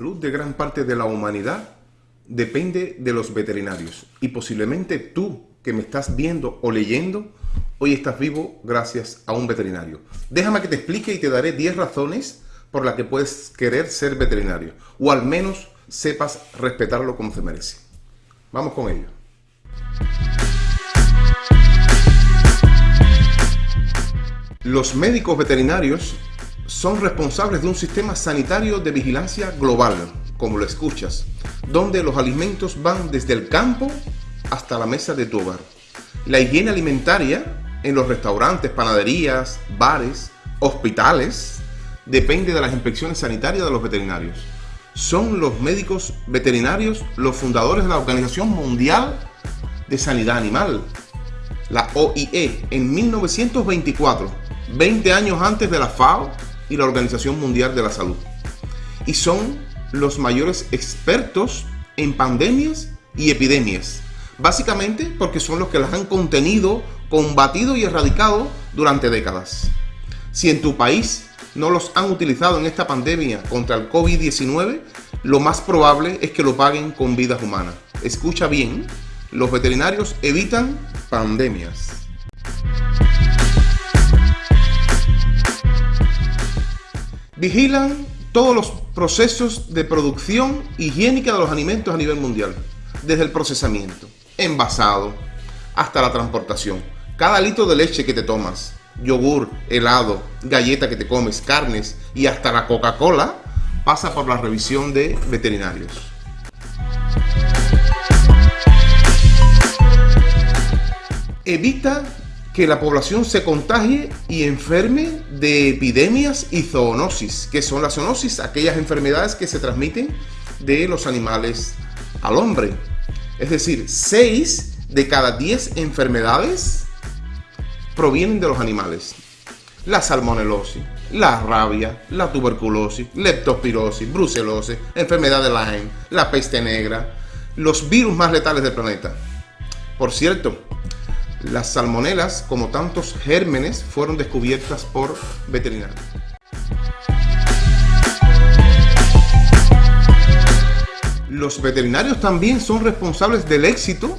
salud de gran parte de la humanidad depende de los veterinarios. Y posiblemente tú que me estás viendo o leyendo, hoy estás vivo gracias a un veterinario. Déjame que te explique y te daré 10 razones por las que puedes querer ser veterinario. O al menos sepas respetarlo como se merece. Vamos con ello. Los médicos veterinarios son responsables de un sistema sanitario de vigilancia global, como lo escuchas, donde los alimentos van desde el campo hasta la mesa de tu hogar. La higiene alimentaria en los restaurantes, panaderías, bares, hospitales, depende de las inspecciones sanitarias de los veterinarios. Son los médicos veterinarios los fundadores de la Organización Mundial de Sanidad Animal, la OIE, en 1924, 20 años antes de la FAO y la Organización Mundial de la Salud. Y son los mayores expertos en pandemias y epidemias. Básicamente porque son los que las han contenido, combatido y erradicado durante décadas. Si en tu país no los han utilizado en esta pandemia contra el COVID-19, lo más probable es que lo paguen con vidas humanas. Escucha bien, los veterinarios evitan pandemias. Vigilan todos los procesos de producción higiénica de los alimentos a nivel mundial, desde el procesamiento, envasado, hasta la transportación. Cada litro de leche que te tomas, yogur, helado, galleta que te comes, carnes y hasta la Coca-Cola pasa por la revisión de veterinarios. Evita que la población se contagie y enferme de epidemias y zoonosis, que son las zoonosis, aquellas enfermedades que se transmiten de los animales al hombre. Es decir, 6 de cada 10 enfermedades provienen de los animales. La salmonelosis, la rabia, la tuberculosis, leptospirosis, brucelosis, enfermedad de Lyme, la peste negra, los virus más letales del planeta. Por cierto, las salmonelas, como tantos gérmenes, fueron descubiertas por veterinarios. Los veterinarios también son responsables del éxito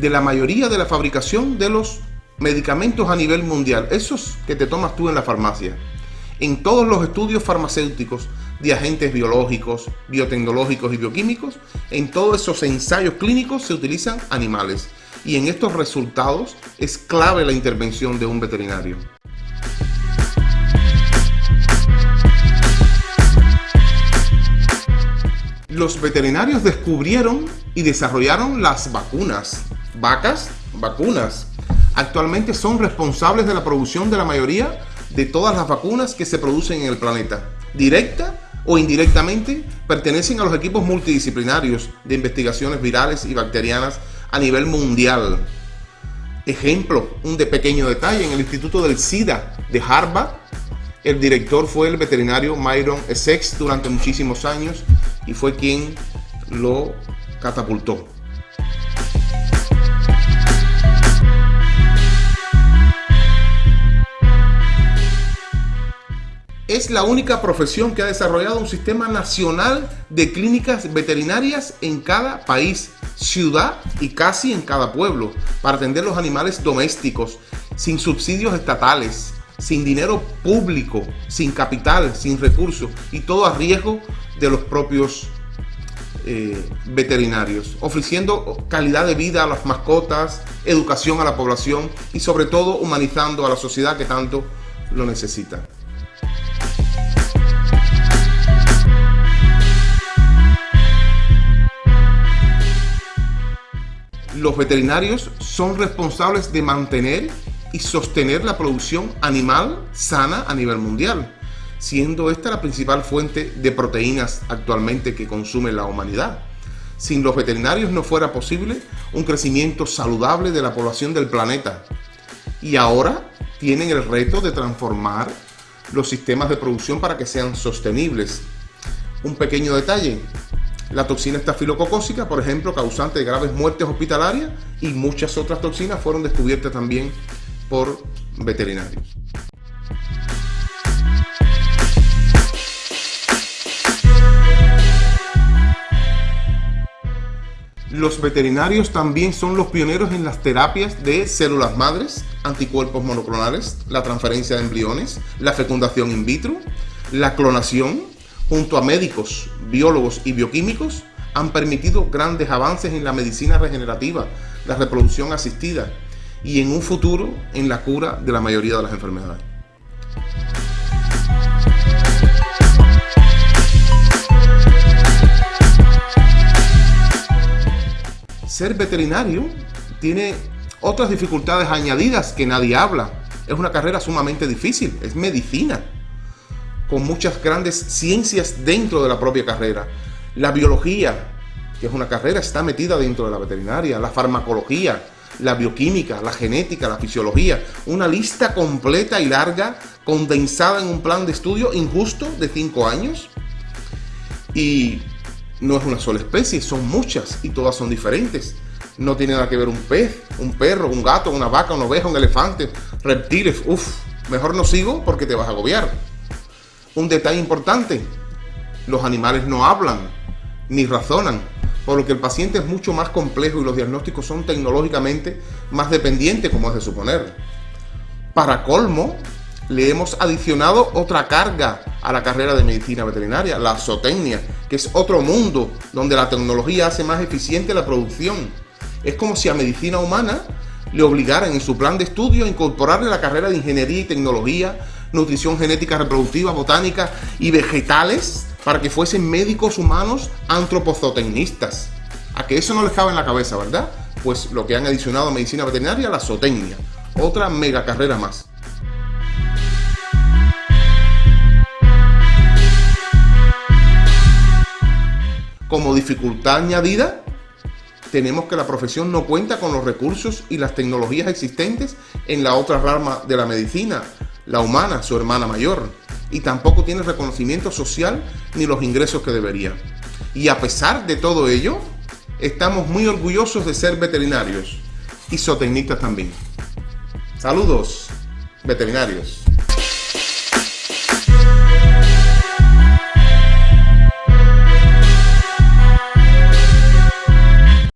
de la mayoría de la fabricación de los medicamentos a nivel mundial, esos que te tomas tú en la farmacia. En todos los estudios farmacéuticos de agentes biológicos, biotecnológicos y bioquímicos, en todos esos ensayos clínicos se utilizan animales y en estos resultados es clave la intervención de un veterinario. Los veterinarios descubrieron y desarrollaron las vacunas. Vacas, vacunas. Actualmente son responsables de la producción de la mayoría de todas las vacunas que se producen en el planeta. Directa o indirectamente pertenecen a los equipos multidisciplinarios de investigaciones virales y bacterianas a nivel mundial. Ejemplo, un de pequeño detalle, en el Instituto del SIDA de Harvard, el director fue el veterinario Myron Essex durante muchísimos años y fue quien lo catapultó. es la única profesión que ha desarrollado un sistema nacional de clínicas veterinarias en cada país, ciudad y casi en cada pueblo, para atender los animales domésticos, sin subsidios estatales, sin dinero público, sin capital, sin recursos y todo a riesgo de los propios eh, veterinarios, ofreciendo calidad de vida a las mascotas, educación a la población y sobre todo humanizando a la sociedad que tanto lo necesita. Los veterinarios son responsables de mantener y sostener la producción animal sana a nivel mundial, siendo esta la principal fuente de proteínas actualmente que consume la humanidad. Sin los veterinarios no fuera posible un crecimiento saludable de la población del planeta. Y ahora tienen el reto de transformar los sistemas de producción para que sean sostenibles. Un pequeño detalle, la toxina estafilococósica, por ejemplo, causante de graves muertes hospitalarias y muchas otras toxinas fueron descubiertas también por veterinarios. Los veterinarios también son los pioneros en las terapias de células madres, anticuerpos monoclonales, la transferencia de embriones, la fecundación in vitro, la clonación, junto a médicos, biólogos y bioquímicos, han permitido grandes avances en la medicina regenerativa, la reproducción asistida y en un futuro en la cura de la mayoría de las enfermedades. ser veterinario tiene otras dificultades añadidas que nadie habla. Es una carrera sumamente difícil, es medicina, con muchas grandes ciencias dentro de la propia carrera. La biología, que es una carrera, está metida dentro de la veterinaria, la farmacología, la bioquímica, la genética, la fisiología, una lista completa y larga, condensada en un plan de estudio injusto de cinco años. Y no es una sola especie, son muchas y todas son diferentes. No tiene nada que ver un pez, un perro, un gato, una vaca, una oveja, un elefante, reptiles. Uf, mejor no sigo porque te vas a agobiar. Un detalle importante, los animales no hablan ni razonan, por lo que el paciente es mucho más complejo y los diagnósticos son tecnológicamente más dependientes, como es de suponer. Para colmo, le hemos adicionado otra carga a la carrera de medicina veterinaria, la zootecnia, que es otro mundo donde la tecnología hace más eficiente la producción. Es como si a medicina humana le obligaran en su plan de estudio a incorporarle la carrera de ingeniería y tecnología, nutrición genética reproductiva, botánica y vegetales para que fuesen médicos humanos antropozotecnistas. A que eso no les cabe en la cabeza, ¿verdad? Pues lo que han adicionado a medicina veterinaria, la zootecnia. Otra mega carrera más. Como dificultad añadida, tenemos que la profesión no cuenta con los recursos y las tecnologías existentes en la otra rama de la medicina, la humana, su hermana mayor, y tampoco tiene reconocimiento social ni los ingresos que debería. Y a pesar de todo ello, estamos muy orgullosos de ser veterinarios y zootecnistas también. Saludos, veterinarios.